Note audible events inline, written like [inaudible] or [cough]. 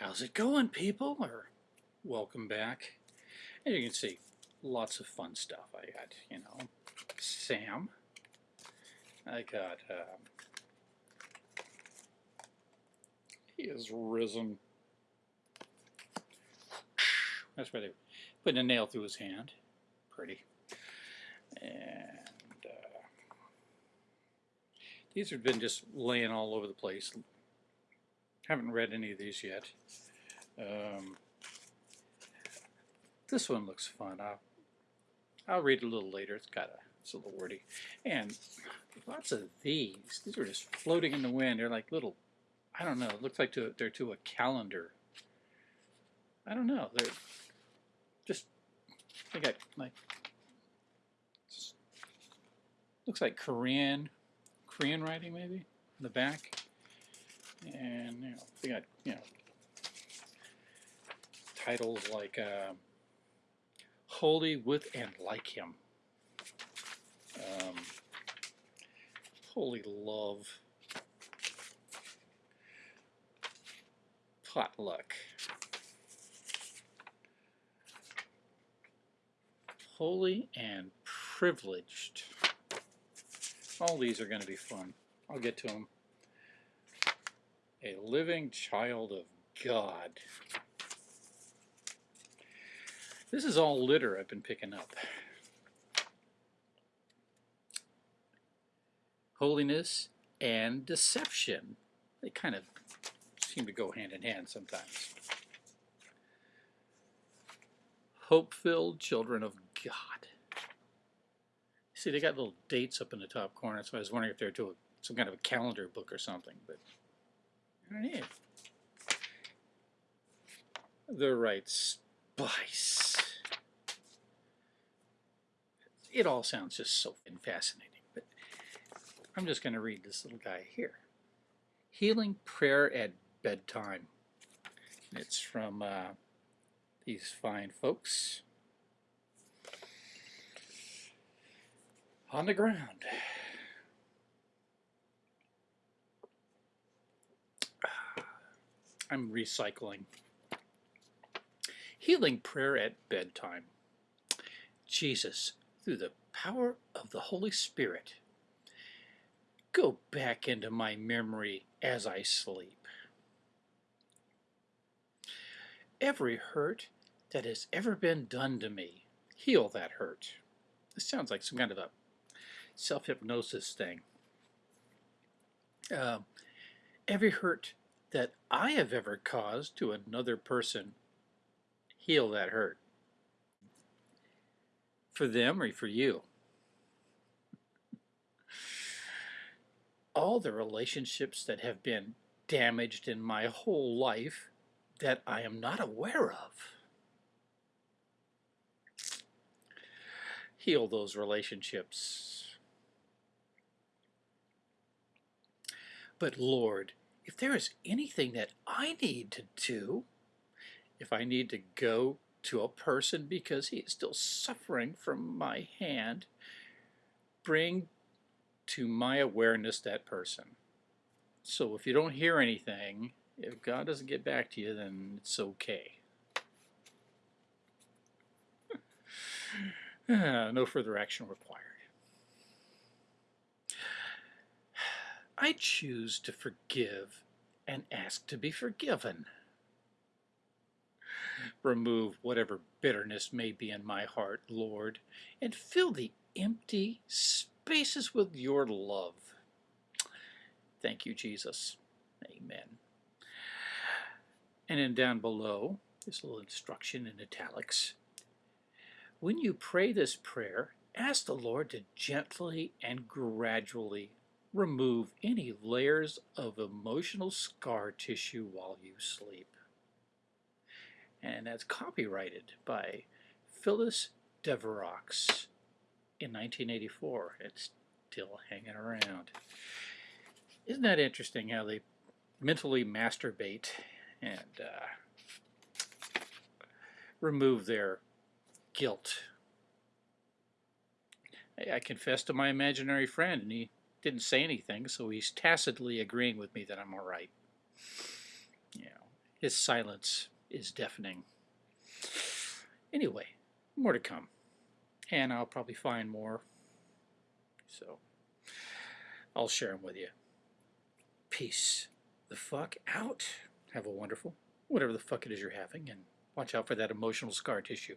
How's it going, people? Or welcome back. As you can see, lots of fun stuff. I got, you know, Sam. I got, um, he is risen. That's where they putting a nail through his hand. Pretty. And uh, these have been just laying all over the place. Haven't read any of these yet. Um, this one looks fun. I'll, I'll read a little later. It's got a, it's a little wordy. And lots of these. These are just floating in the wind. They're like little, I don't know. It looks like to, they're to a calendar. I don't know. They're just, they got like, looks like Korean, Korean writing maybe in the back. And you know, they got you know titles like uh, "Holy with and Like Him," um, "Holy Love," "Potluck," "Holy and Privileged." All these are going to be fun. I'll get to them a living child of God. This is all litter I've been picking up. Holiness and deception. They kind of seem to go hand in hand sometimes. Hope-filled children of God. See, they got little dates up in the top corner, so I was wondering if they're to a, some kind of a calendar book or something, but Underneath. The right spice. It all sounds just so fascinating, but I'm just going to read this little guy here. Healing Prayer at Bedtime. It's from uh, these fine folks. On the ground. I'm recycling. Healing prayer at bedtime. Jesus, through the power of the Holy Spirit, go back into my memory as I sleep. Every hurt that has ever been done to me, heal that hurt. This sounds like some kind of a self-hypnosis thing. Uh, every hurt that I have ever caused to another person heal that hurt? For them or for you? All the relationships that have been damaged in my whole life that I am not aware of. Heal those relationships. But Lord, if there is anything that I need to do, if I need to go to a person because he is still suffering from my hand, bring to my awareness that person. So if you don't hear anything, if God doesn't get back to you, then it's okay. [sighs] [sighs] no further action required. I choose to forgive and ask to be forgiven. Remove whatever bitterness may be in my heart, Lord, and fill the empty spaces with your love. Thank you, Jesus. Amen. And then down below, this little instruction in italics. When you pray this prayer, ask the Lord to gently and gradually remove any layers of emotional scar tissue while you sleep. And that's copyrighted by Phyllis Deverox in 1984. It's still hanging around. Isn't that interesting how they mentally masturbate and uh, remove their guilt? I, confessed to my imaginary friend and he didn't say anything, so he's tacitly agreeing with me that I'm all right. You know, his silence is deafening. Anyway, more to come. And I'll probably find more. So, I'll share them with you. Peace the fuck out. Have a wonderful, whatever the fuck it is you're having, and watch out for that emotional scar tissue.